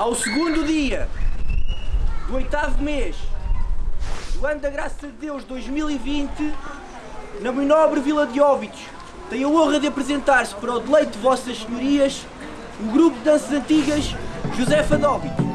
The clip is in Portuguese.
Ao segundo dia do oitavo mês do ano da graça de Deus 2020, na minha nobre Vila de Óbidos, tenho a honra de apresentar-se para o deleite de vossas senhorias o grupo de danças antigas Josefa de Óbidos.